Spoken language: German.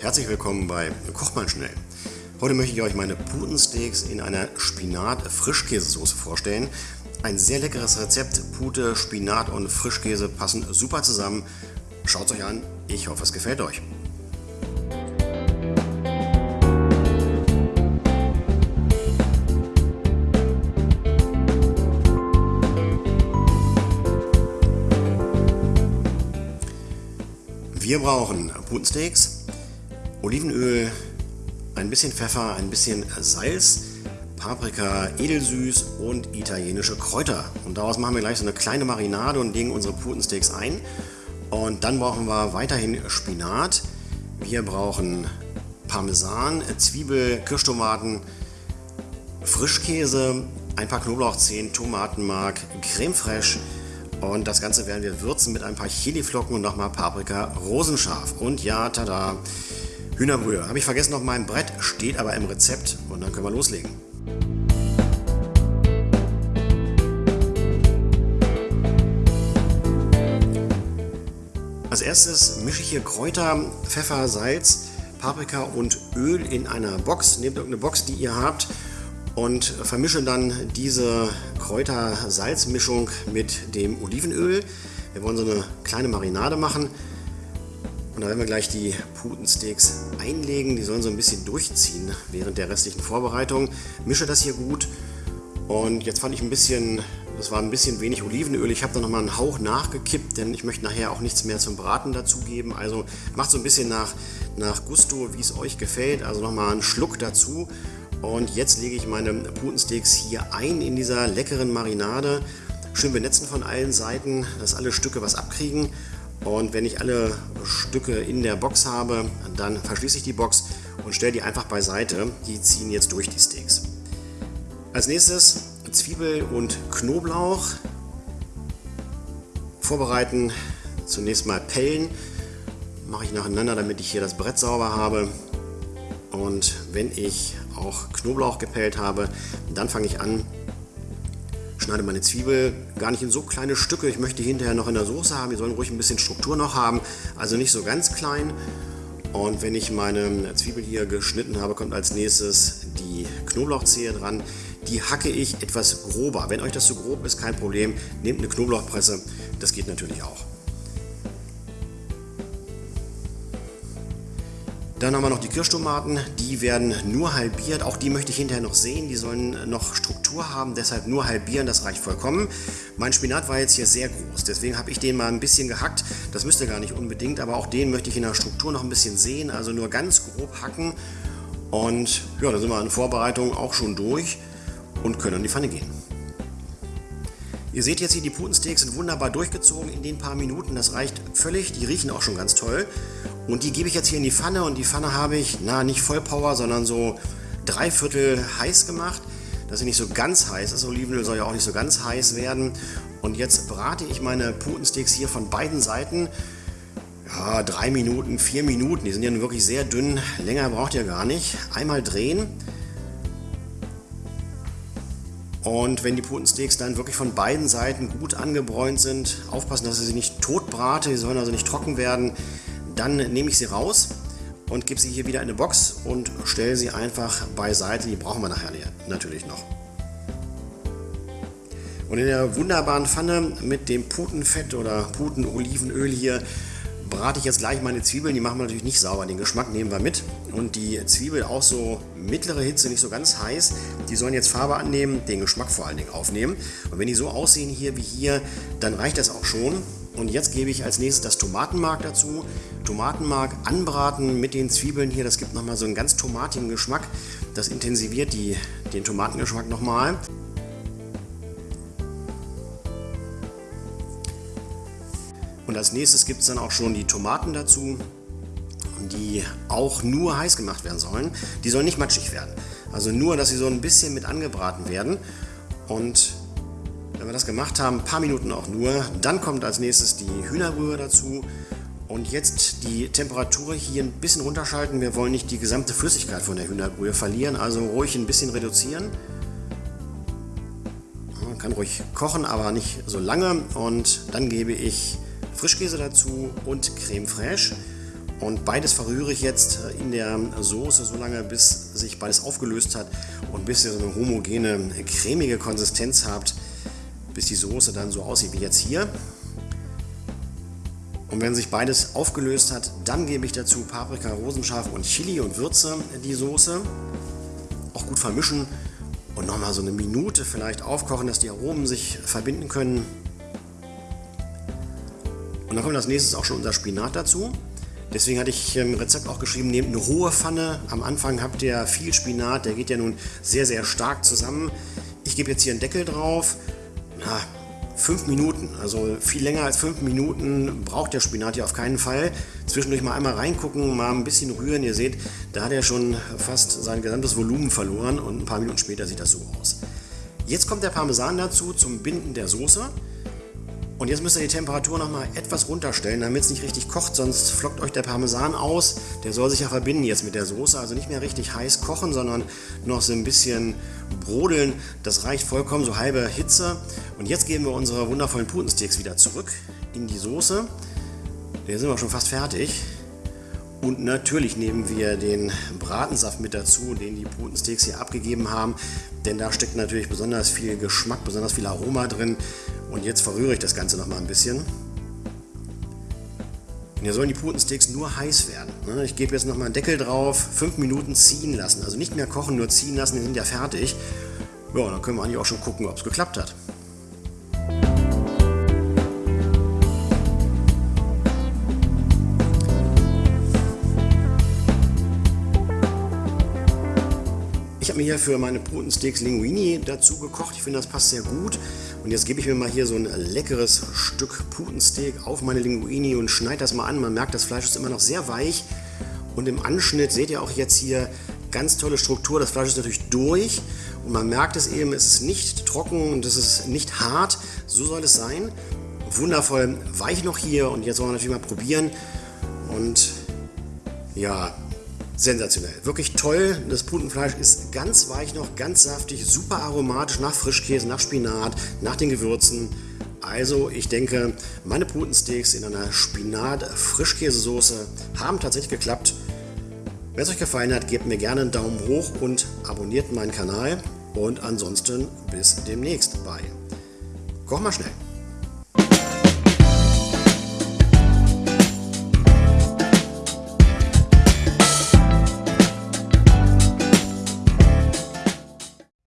herzlich willkommen bei Koch mal schnell. Heute möchte ich euch meine Putensteaks in einer Spinat-Frischkäsesoße vorstellen. Ein sehr leckeres Rezept. Pute, Spinat und Frischkäse passen super zusammen. Schaut es euch an. Ich hoffe, es gefällt euch. Wir brauchen Putensteaks, Olivenöl, ein bisschen Pfeffer, ein bisschen Salz, Paprika, edelsüß und italienische Kräuter. Und daraus machen wir gleich so eine kleine Marinade und legen unsere Putensteaks ein. Und dann brauchen wir weiterhin Spinat. Wir brauchen Parmesan, Zwiebel, Kirschtomaten, Frischkäse, ein paar Knoblauchzehen, Tomatenmark, Creme fraiche, und das Ganze werden wir würzen mit ein paar Chiliflocken und nochmal Paprika rosenscharf. Und ja, tada, Hühnerbrühe. Habe ich vergessen auf meinem Brett, steht aber im Rezept. Und dann können wir loslegen. Als erstes mische ich hier Kräuter, Pfeffer, Salz, Paprika und Öl in einer Box. Nehmt irgendeine Box, die ihr habt und vermische dann diese Kräuter-Salz-Mischung mit dem Olivenöl. Wir wollen so eine kleine Marinade machen. Und da werden wir gleich die Putensteaks einlegen. Die sollen so ein bisschen durchziehen während der restlichen Vorbereitung. Mische das hier gut. Und jetzt fand ich ein bisschen, das war ein bisschen wenig Olivenöl. Ich habe da nochmal einen Hauch nachgekippt, denn ich möchte nachher auch nichts mehr zum Braten dazugeben. Also macht so ein bisschen nach, nach Gusto, wie es euch gefällt. Also nochmal einen Schluck dazu. Und jetzt lege ich meine Putensteaks hier ein in dieser leckeren Marinade. Schön benetzen von allen Seiten, dass alle Stücke was abkriegen. Und wenn ich alle Stücke in der Box habe, dann verschließe ich die Box und stelle die einfach beiseite. Die ziehen jetzt durch die Steaks. Als nächstes Zwiebel und Knoblauch vorbereiten. Zunächst mal pellen. Mache ich nacheinander, damit ich hier das Brett sauber habe. Und wenn ich auch Knoblauch gepellt habe, dann fange ich an, schneide meine Zwiebel gar nicht in so kleine Stücke. Ich möchte die hinterher noch in der Soße haben. Die sollen ruhig ein bisschen Struktur noch haben, also nicht so ganz klein. Und wenn ich meine Zwiebel hier geschnitten habe, kommt als nächstes die Knoblauchzehe dran. Die hacke ich etwas grober. Wenn euch das zu grob ist, kein Problem. Nehmt eine Knoblauchpresse, das geht natürlich auch. Dann haben wir noch die Kirschtomaten, die werden nur halbiert. Auch die möchte ich hinterher noch sehen. Die sollen noch Struktur haben, deshalb nur halbieren, das reicht vollkommen. Mein Spinat war jetzt hier sehr groß, deswegen habe ich den mal ein bisschen gehackt. Das müsste gar nicht unbedingt, aber auch den möchte ich in der Struktur noch ein bisschen sehen. Also nur ganz grob hacken. Und ja, dann sind wir in Vorbereitung auch schon durch und können in die Pfanne gehen. Ihr seht jetzt hier, die Putensteaks sind wunderbar durchgezogen in den paar Minuten. Das reicht völlig. Die riechen auch schon ganz toll. Und die gebe ich jetzt hier in die Pfanne und die Pfanne habe ich, na nicht Vollpower, sondern so dreiviertel heiß gemacht, dass sie nicht so ganz heiß ist. Olivenöl soll ja auch nicht so ganz heiß werden. Und jetzt brate ich meine Putensteaks hier von beiden Seiten. Ja, drei Minuten, vier Minuten. Die sind ja nun wirklich sehr dünn. Länger braucht ihr gar nicht. Einmal drehen. Und wenn die Putensteaks dann wirklich von beiden Seiten gut angebräunt sind, aufpassen, dass ihr sie nicht tot brate, die sollen also nicht trocken werden, dann nehme ich sie raus und gebe sie hier wieder in eine Box und stelle sie einfach beiseite. Die brauchen wir nachher natürlich noch. Und in der wunderbaren Pfanne mit dem Putenfett oder Putenolivenöl hier brate ich jetzt gleich meine Zwiebeln. Die machen wir natürlich nicht sauber, den Geschmack nehmen wir mit. Und die Zwiebel auch so mittlere Hitze, nicht so ganz heiß. Die sollen jetzt Farbe annehmen, den Geschmack vor allen Dingen aufnehmen. Und wenn die so aussehen hier wie hier, dann reicht das auch schon. Und jetzt gebe ich als nächstes das Tomatenmark dazu. Tomatenmark anbraten mit den Zwiebeln hier, das gibt nochmal so einen ganz tomatigen Geschmack. Das intensiviert die, den Tomatengeschmack nochmal. Und als nächstes gibt es dann auch schon die Tomaten dazu, die auch nur heiß gemacht werden sollen. Die sollen nicht matschig werden. Also nur, dass sie so ein bisschen mit angebraten werden. Und wenn wir das gemacht haben, ein paar Minuten auch nur, dann kommt als nächstes die Hühnerbrühe dazu. Und jetzt die Temperatur hier ein bisschen runterschalten. Wir wollen nicht die gesamte Flüssigkeit von der Hühnerbrühe verlieren, also ruhig ein bisschen reduzieren. Man kann ruhig kochen, aber nicht so lange. Und dann gebe ich Frischkäse dazu und Creme fraiche. Und beides verrühre ich jetzt in der Soße so lange, bis sich beides aufgelöst hat und bis ihr so eine homogene, cremige Konsistenz habt, bis die Soße dann so aussieht wie jetzt hier. Und wenn sich beides aufgelöst hat, dann gebe ich dazu Paprika, Rosenscharf und Chili und würze die Soße. Auch gut vermischen und nochmal so eine Minute vielleicht aufkochen, dass die Aromen sich verbinden können. Und dann kommt als nächstes auch schon unser Spinat dazu. Deswegen hatte ich im Rezept auch geschrieben, nehmt eine hohe Pfanne. Am Anfang habt ihr viel Spinat, der geht ja nun sehr, sehr stark zusammen. Ich gebe jetzt hier einen Deckel drauf. Na, fünf Minuten, also viel länger als fünf Minuten braucht der Spinat hier auf keinen Fall. Zwischendurch mal einmal reingucken, mal ein bisschen rühren. Ihr seht, da hat er schon fast sein gesamtes Volumen verloren und ein paar Minuten später sieht das so aus. Jetzt kommt der Parmesan dazu zum Binden der Soße. Und jetzt müsst ihr die Temperatur nochmal etwas runterstellen, damit es nicht richtig kocht, sonst flockt euch der Parmesan aus. Der soll sich ja verbinden jetzt mit der Soße, also nicht mehr richtig heiß kochen, sondern noch so ein bisschen brodeln. Das reicht vollkommen, so halbe Hitze. Und jetzt geben wir unsere wundervollen Putensteaks wieder zurück in die Soße. Der sind wir schon fast fertig. Und natürlich nehmen wir den Bratensaft mit dazu, den die Putensteaks hier abgegeben haben. Denn da steckt natürlich besonders viel Geschmack, besonders viel Aroma drin. Und jetzt verrühre ich das Ganze noch mal ein bisschen. Hier sollen die Putensteaks nur heiß werden. Ne? Ich gebe jetzt noch mal einen Deckel drauf, 5 Minuten ziehen lassen. Also nicht mehr kochen, nur ziehen lassen, die sind ja fertig. Ja, dann können wir eigentlich auch schon gucken, ob es geklappt hat. Ich habe mir hier für meine Putensteaks Linguini dazu gekocht. Ich finde, das passt sehr gut. Und jetzt gebe ich mir mal hier so ein leckeres Stück Putensteak auf meine Linguini und schneide das mal an. Man merkt, das Fleisch ist immer noch sehr weich. Und im Anschnitt seht ihr auch jetzt hier ganz tolle Struktur. Das Fleisch ist natürlich durch und man merkt es eben, es ist nicht trocken und es ist nicht hart. So soll es sein. Wundervoll weich noch hier und jetzt wollen wir natürlich mal probieren. Und ja, sensationell. Wirklich toll. Das Putenfleisch ist ganz weich noch, ganz saftig, super aromatisch nach Frischkäse, nach Spinat, nach den Gewürzen. Also ich denke, meine Putensteaks in einer Spinat-Frischkäsesoße haben tatsächlich geklappt. Wenn es euch gefallen hat, gebt mir gerne einen Daumen hoch und abonniert meinen Kanal. Und ansonsten bis demnächst bei Koch mal schnell.